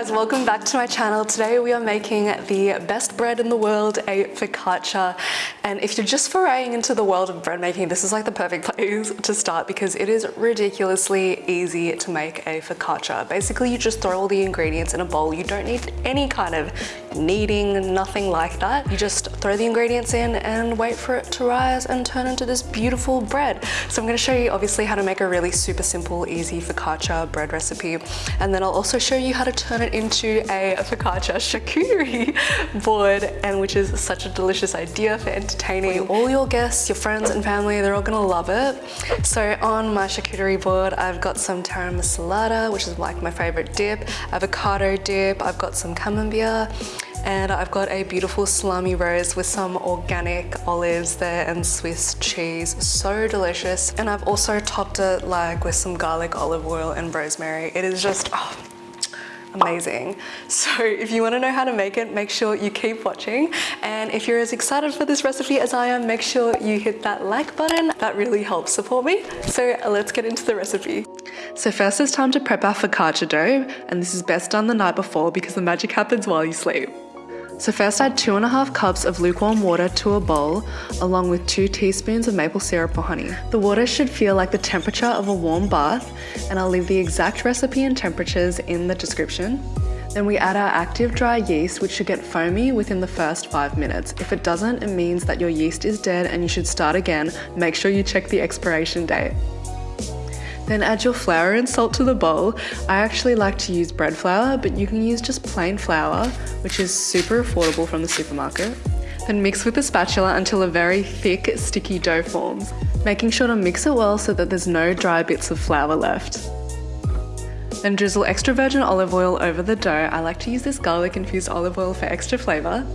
guys, welcome back to my channel. Today we are making the best bread in the world, a focaccia. And if you're just foraying into the world of bread making, this is like the perfect place to start because it is ridiculously easy to make a focaccia. Basically, you just throw all the ingredients in a bowl. You don't need any kind of kneading, nothing like that. You just throw the ingredients in and wait for it to rise and turn into this beautiful bread. So I'm gonna show you obviously how to make a really super simple, easy focaccia bread recipe. And then I'll also show you how to turn it into a focaccia charcuterie board and which is such a delicious idea for entertaining all your guests, your friends and family. They're all gonna love it. So on my charcuterie board, I've got some taramasalata, which is like my favorite dip, avocado dip, I've got some camembert, and I've got a beautiful salami rose with some organic olives there and Swiss cheese. So delicious. And I've also topped it like with some garlic, olive oil and rosemary. It is just, oh, amazing. So if you want to know how to make it, make sure you keep watching. And if you're as excited for this recipe as I am, make sure you hit that like button. That really helps support me. So let's get into the recipe. So first it's time to prep our focaccia dough. And this is best done the night before because the magic happens while you sleep. So first add two and a half cups of lukewarm water to a bowl, along with two teaspoons of maple syrup or honey. The water should feel like the temperature of a warm bath, and I'll leave the exact recipe and temperatures in the description. Then we add our active dry yeast, which should get foamy within the first five minutes. If it doesn't, it means that your yeast is dead and you should start again. Make sure you check the expiration date. Then add your flour and salt to the bowl. I actually like to use bread flour, but you can use just plain flour, which is super affordable from the supermarket. Then mix with a spatula until a very thick, sticky dough forms, making sure to mix it well so that there's no dry bits of flour left. Then drizzle extra virgin olive oil over the dough. I like to use this garlic infused olive oil for extra flavour.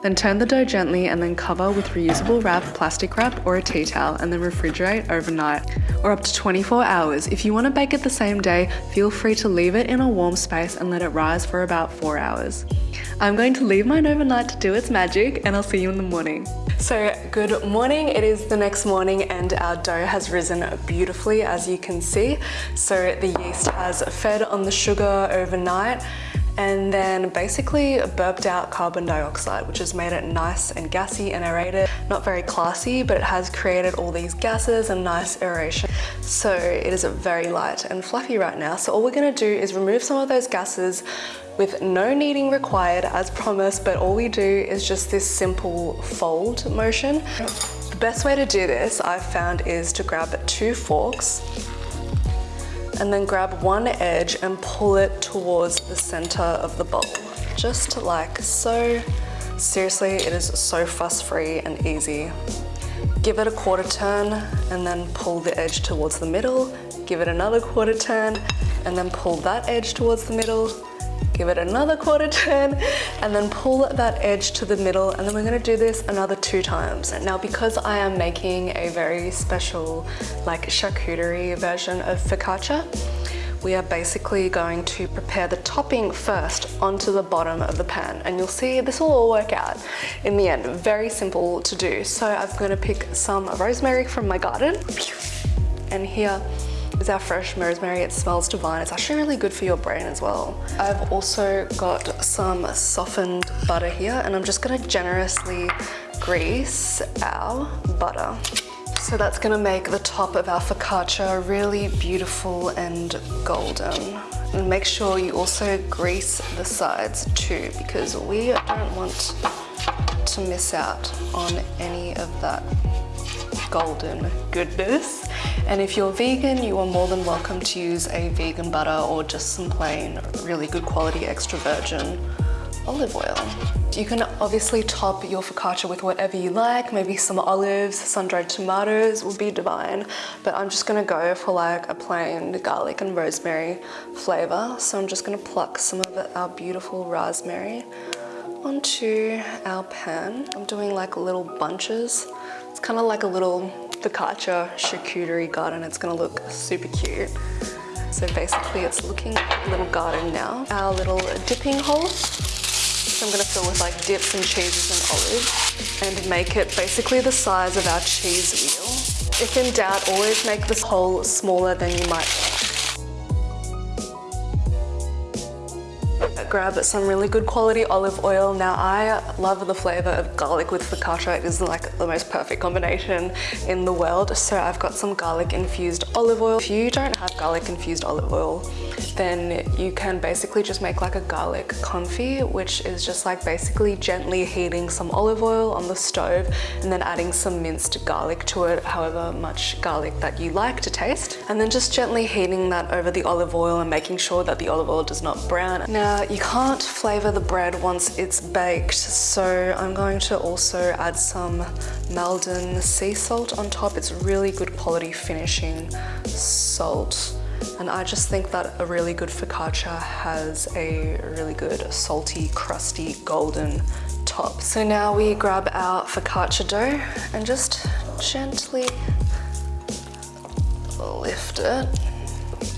Then turn the dough gently and then cover with reusable wrap, plastic wrap or a tea towel and then refrigerate overnight or up to 24 hours. If you want to bake it the same day, feel free to leave it in a warm space and let it rise for about 4 hours. I'm going to leave mine overnight to do its magic and I'll see you in the morning. So good morning, it is the next morning and our dough has risen beautifully as you can see. So the yeast has fed on the sugar overnight and then basically burped out carbon dioxide, which has made it nice and gassy and aerated. Not very classy, but it has created all these gases and nice aeration. So it is very light and fluffy right now. So all we're gonna do is remove some of those gases with no kneading required as promised, but all we do is just this simple fold motion. The best way to do this I've found is to grab two forks and then grab one edge and pull it towards the center of the bowl. Just like so. Seriously, it is so fuss free and easy. Give it a quarter turn and then pull the edge towards the middle. Give it another quarter turn and then pull that edge towards the middle give it another quarter turn and then pull that edge to the middle and then we're gonna do this another two times. Now because I am making a very special like charcuterie version of focaccia, we are basically going to prepare the topping first onto the bottom of the pan and you'll see this will all work out in the end. Very simple to do. So I'm going to pick some rosemary from my garden and here is our fresh rosemary. It smells divine. It's actually really good for your brain as well. I've also got some softened butter here and I'm just gonna generously grease our butter. So that's gonna make the top of our focaccia really beautiful and golden. And make sure you also grease the sides too because we don't want to miss out on any of that golden goodness. And if you're vegan, you are more than welcome to use a vegan butter or just some plain, really good quality extra virgin olive oil. You can obviously top your focaccia with whatever you like, maybe some olives, sun-dried tomatoes would be divine, but I'm just gonna go for like a plain garlic and rosemary flavor. So I'm just gonna pluck some of our beautiful rosemary onto our pan. I'm doing like little bunches it's kind of like a little focaccia charcuterie garden. It's gonna look super cute. So basically it's looking like a little garden now. Our little dipping hole. So I'm gonna fill with like dips and cheeses and olives and make it basically the size of our cheese wheel. If in doubt, always make this hole smaller than you might grab some really good quality olive oil. Now I love the flavor of garlic with focaccia. It is like the most perfect combination in the world. So I've got some garlic infused olive oil. If you don't have garlic infused olive oil, then you can basically just make like a garlic confit, which is just like basically gently heating some olive oil on the stove and then adding some minced garlic to it, however much garlic that you like to taste. And then just gently heating that over the olive oil and making sure that the olive oil does not brown. Now you can't flavor the bread once it's baked, so I'm going to also add some Maldon sea salt on top. It's really good quality finishing salt. And I just think that a really good focaccia has a really good salty, crusty, golden top. So now we grab our focaccia dough and just gently lift it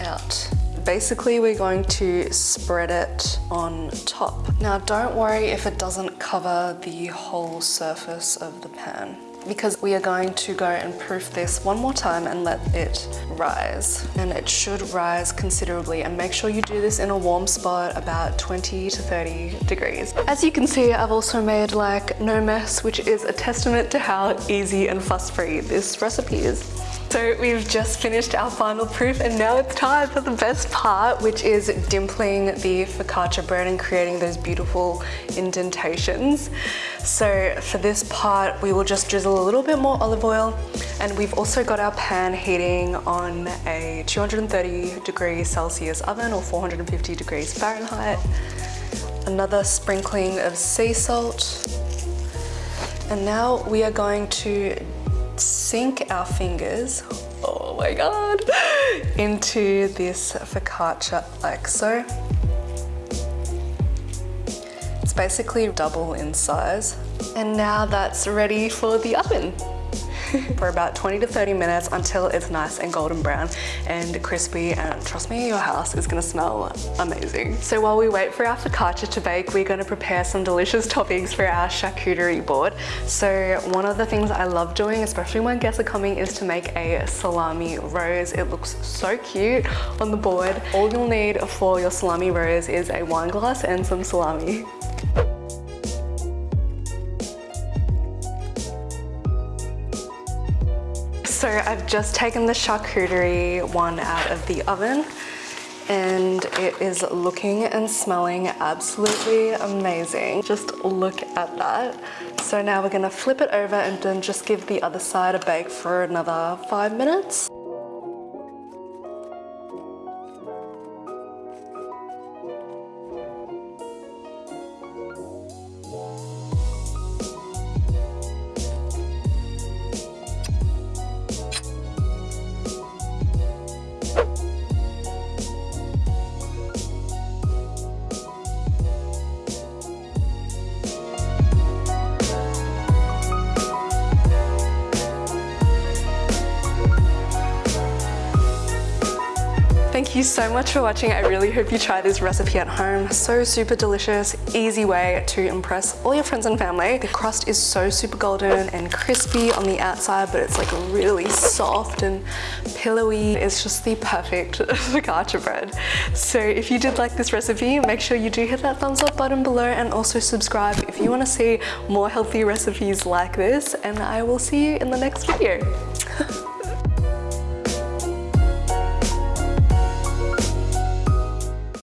out. Basically, we're going to spread it on top. Now, don't worry if it doesn't cover the whole surface of the pan because we are going to go and proof this one more time and let it rise. And it should rise considerably and make sure you do this in a warm spot about 20 to 30 degrees. As you can see, I've also made like no mess, which is a testament to how easy and fuss-free this recipe is. So we've just finished our final proof and now it's time for the best part, which is dimpling the focaccia bread and creating those beautiful indentations. So for this part, we will just drizzle a little bit more olive oil and we've also got our pan heating on a 230 degrees Celsius oven or 450 degrees Fahrenheit. Another sprinkling of sea salt. And now we are going to sink our fingers, oh my god, into this focaccia like so. It's basically double in size. And now that's ready for the oven. for about 20 to 30 minutes until it's nice and golden brown and crispy and trust me your house is gonna smell amazing. So while we wait for our focaccia to bake we're gonna prepare some delicious toppings for our charcuterie board. So one of the things I love doing especially when guests are coming is to make a salami rose. It looks so cute on the board. All you'll need for your salami rose is a wine glass and some salami. So I've just taken the charcuterie one out of the oven and it is looking and smelling absolutely amazing. Just look at that. So now we're gonna flip it over and then just give the other side a bake for another five minutes. Thank you so much for watching. I really hope you try this recipe at home. So super delicious, easy way to impress all your friends and family. The crust is so super golden and crispy on the outside, but it's like really soft and pillowy. It's just the perfect focaccia bread. So if you did like this recipe, make sure you do hit that thumbs up button below and also subscribe if you wanna see more healthy recipes like this. And I will see you in the next video.